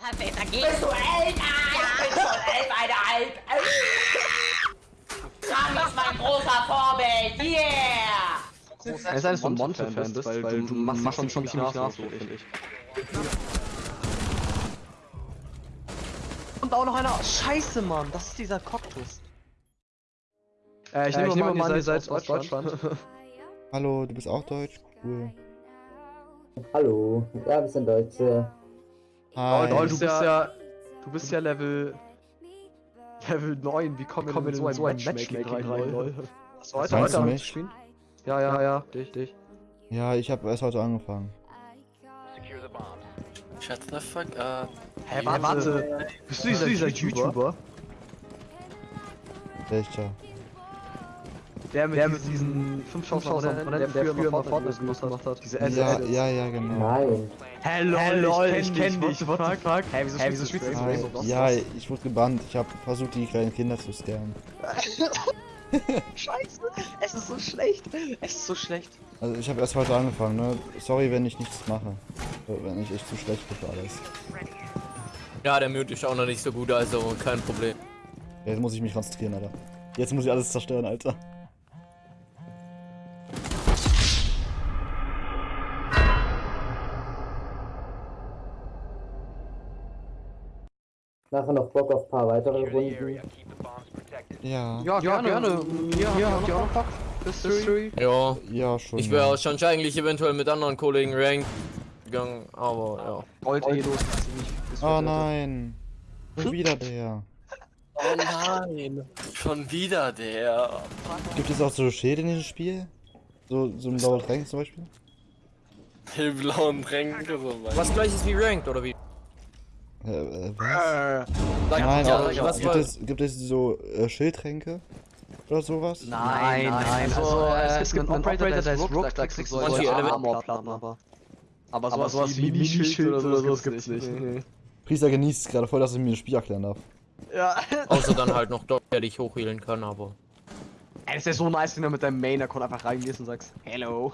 Bist du älter? Ja. Ich bin schon elfeinhalb. Rami ist mein großer Vorbild. Yeah! Es sei denn, dass du ein Monte-Fan bist, weil, du machst, machst schon ziemlich nach, so, finde ich. Und auch noch einer. Scheiße, Mann, das ist dieser Cocktus. Äh, ich Äh, nehme ich mal, nehme an, ihr seid aus Deutschland. Hallo, du bist auch deutsch? Cool. Hallo, ja, wir sind Deutsche. Hi. Lol, du bist ja, du bist ja Level, Level 9, wie kommen wir denn in so ein Matchmaking rein, lol? Hast du heute, heute am mich? Stream? Ja, ja, ja, dich, dich. Ja, ich habe erst heute angefangen. Shut the fuck up. Hä, warte, warte. Bist du dieser, dieser YouTuber? Welcher? Der mit, der mit diesen 5000 Abonnenten, der, der früher mal Fortnite gemacht hat. Diese Ja, ja, ja, genau. Nein. Hello, Hello, ich kenn dich, what the fuck? Hä, wieso, wieso spielst du. Rainbow Ja, ich wurde gebannt. Ich habe versucht, die kleinen Kinder zu scammen. Scheiße, es ist so schlecht. Es ist so schlecht. Also ich habe erst heute angefangen, ne? Sorry, wenn ich nichts mache. Wenn ich echt zu schlecht bin für alles. Ja, der Mute ist auch noch nicht so gut, also kein Problem. Jetzt muss ich mich konzentrieren, Alter. Jetzt muss ich alles zerstören, Alter. Nachher noch Bock auf ein paar weitere Runden. Ja. Ja, gerne. gerne. Hier, hier habt ihr auch noch Bock? History? Ja, Ja, schon. ich ja. wäre schon eigentlich eventuell mit anderen Kollegen ranked gegangen, aber Gold eh los. Oh nein. Schon wieder der. ja. Oh nein, schon wieder der. Gibt es auch so Schäden in diesem Spiel? So, so ein blauer Tränk zum Beispiel? Die blauen Tränke so Was gleiches wie ranked, oder wie? Äh, äh, was? Sag, Nein, ja, aber was gibt, es, gibt es so äh, Schildtränke? Oder sowas? Nein, nein, also, äh, es gibt einen Operator, der ist Rook, da kriegst du solche Element- Armorplatten, aber... Aber sowas, sowas wie Minischild oder sowas gibt's nicht. Nee. Priester genießt gerade voll, dass ich mir das Spiel erklären darf. Ja. Außer dann halt noch dort, der dich hochhealen kann, aber. Ey, das ist ja so nice, wenn du mit deinem Main-Account einfach reingehst und sagst, Hello.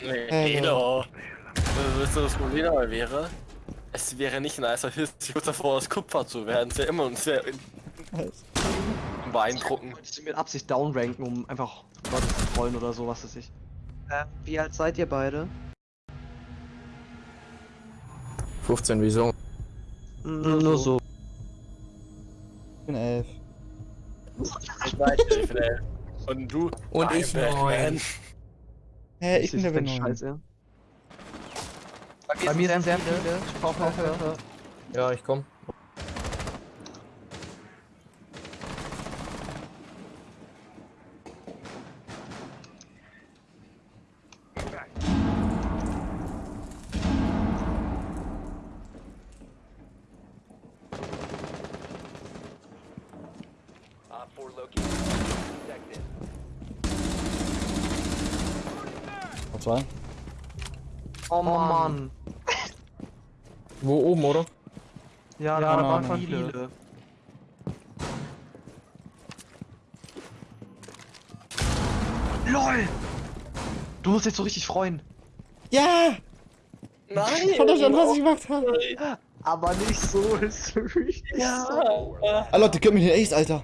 Hello. Wisst ihr, was dabei wäre? Es wäre nicht nice, als kurz davor aus Kupfer zu werden. Es wäre immer und sehr beeindruckend. Du mit Absicht downranken, um einfach Leute zu trollen oder so, was weiß ich. Äh, wie alt seid ihr beide? 15 wieso? Nur so. Ich bin elf. Ich weiß nicht, ey. Und du? Und Nein, ich Batman. neun. Hä, ich bin Level 9. Scheiße. Bei mir sind sehr viele. Ich brauche Hilfe. Ja, ich komm. Noch zwei? Oh Mann. Wo oben, oder? Ja, Ja, da waren Mann. viele. LOL! Du musst dich so richtig freuen. Ja! Nein! Ich fand das schon, was ich gemacht habe. Aber nicht so, ist richtig Ja! Ah, Leute, gib mir den Ace, Alter.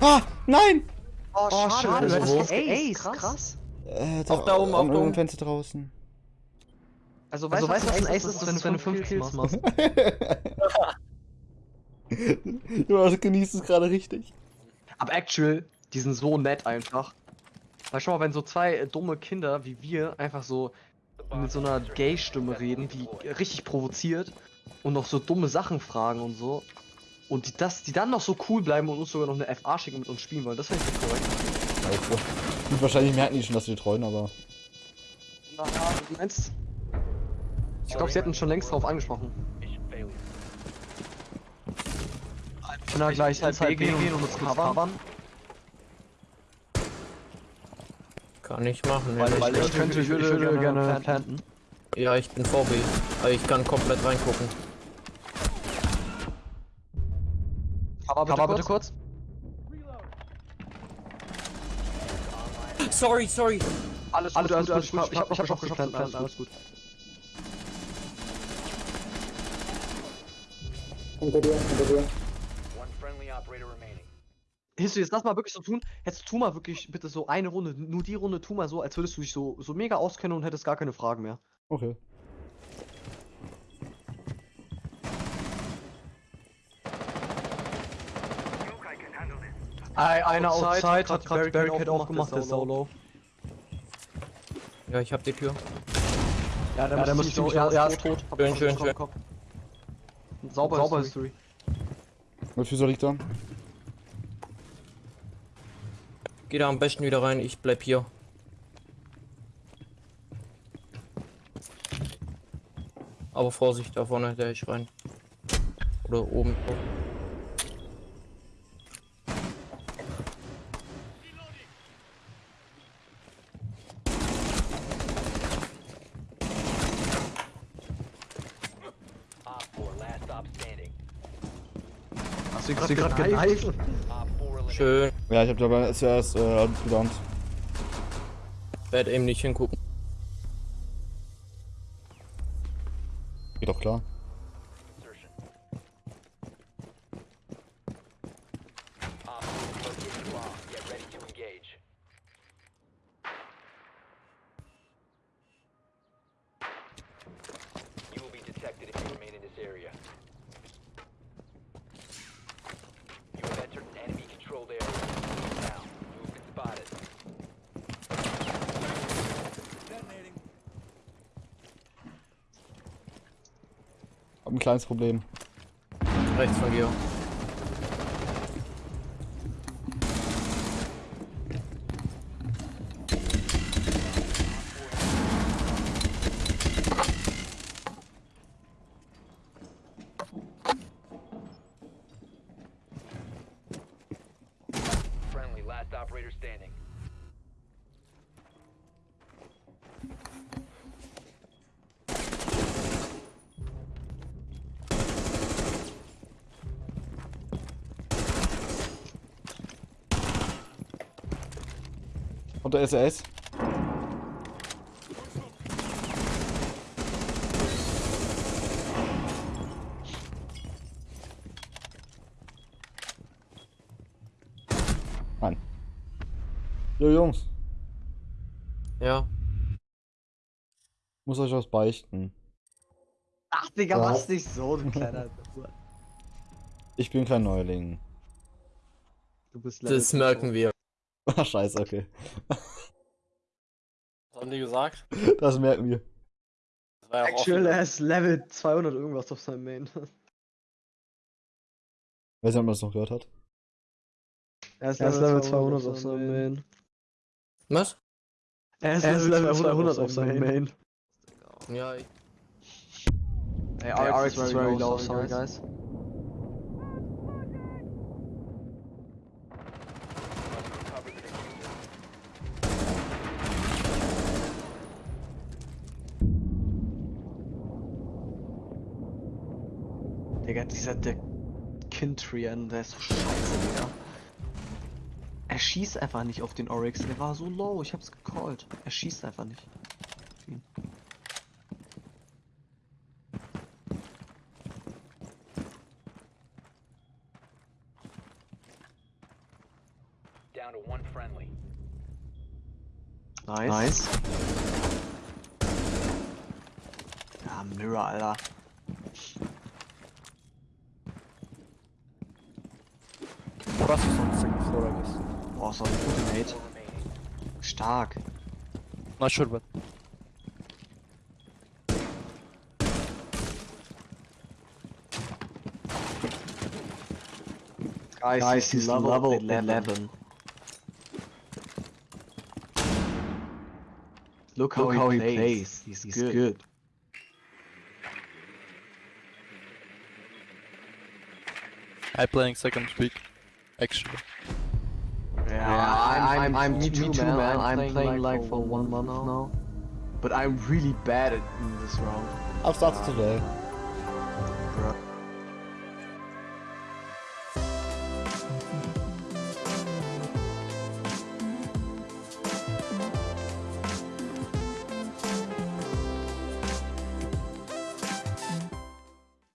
Ah, nein! Oh, schade, du du hast hast Ace, krass. Äh, Auch da oben, auch am da oben. Fenster draußen. Also weißt du, was ein Ace ist, wenn du 5 Kills, machst? du genießt es gerade richtig. Aber actual, die sind so nett einfach. Weil schau mal, wenn so zwei dumme Kinder wie wir einfach so mit so einer Gay-Stimme reden, die richtig provoziert und noch so dumme Sachen fragen und so. Und die, das, die dann noch so cool bleiben und uns sogar noch eine FA schicken und mit uns spielen wollen, das finde ich korrekt. Also, gut, wahrscheinlich merken die schon, dass wir treuen, aber. Naja, du meinst. Ich glaube, sie hätten schon längst drauf angesprochen. Ich kann da gleich ins B gehen und uns covern. Kann ich machen, Weil, weil ich könnte, ich würde, ich würde gerne planten. Ja, ich bin VB. Aber ich kann komplett reingucken. Aber bitte, bitte kurz. Sorry, sorry. Alles, alles gut, alles gut. Ich hab, ich hab, ich hab auch geplant, alles gut. Hinter dir, hinter dir. One friendly operator remaining. Histu, jetzt lass mal wirklich so tun. Jetzt tu mal wirklich bitte so eine Runde, nur die Runde tu mal so, als würdest du dich so, so mega auskennen und hättest gar keine Fragen mehr. Okay. Ei, einer outside, hat gerade die Barricade aufgemacht, der ist solo. Ja, ich hab die Tür. Ja, der, ja, der muss ziemlich, ja, ja, ist tot. Schön, schön, schön. Sauber, Sauber History. Wie viel soll ich da? Geh da am besten wieder rein, ich bleib hier. Aber Vorsicht, da vorne, der ich rein. Oder oben. Hast du ihn gerade geneift? Op 4 eliminated. Schön. Ja, ich hab dabei zuerst äh, gedownt. Werd eben nicht hingucken. Geht doch klar. Hab ein kleines Problem. Rechts von dir. Friendly, last operator standing. Und der SAS? Nein. Jo Jungs, Ja. muss euch was beichten. Ach, Digga, Ja. mach's nicht so, du kleiner. Ich bin kein Neuling. Du bist Das merken wir. Ah, scheiße, okay. Was haben die gesagt? Das merken wir. Das war ja Actual, er ist Level 200 irgendwas auf seinem Main. Weiß nicht, ob man das noch gehört hat. Er ist Level 200 auf seinem Main. Was? Er ist Level 200 auf seinem Main. Ja, ich Ey, RX is very low, sorry guys. Recover Digga, dieser der Kintrian, der ist so scheiße, Digga. Er schießt einfach nicht auf den Oryx, der war so low, ich hab's gecallt. Er schießt einfach nicht. auf ihn. Down to one friendly. Nice. nice. Ja, Mirror, Alter. Russ is on second floor, I guess. Boah, so ein guter Mate. Stark. Not sure, but Guys, Guys, he's he's level, level 11. 11. Look, Look how, he, plays. He's, He's, good. good. I playing second week. Actually. Yeah, I'm, I'm, me me too, man. I'm playing, like for one month now. But I'm really bad at in this round. I've started today. Bruh.